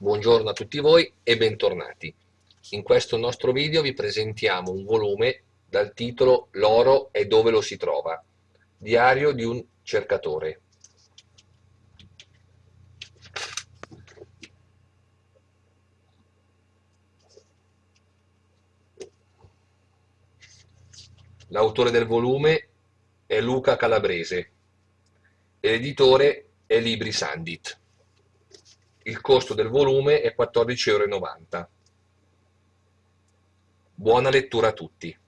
Buongiorno a tutti voi e bentornati. In questo nostro video vi presentiamo un volume dal titolo L'oro è dove lo si trova, diario di un cercatore. L'autore del volume è Luca Calabrese e l'editore è Libri Sandit. Il costo del volume è 14,90 euro. Buona lettura a tutti!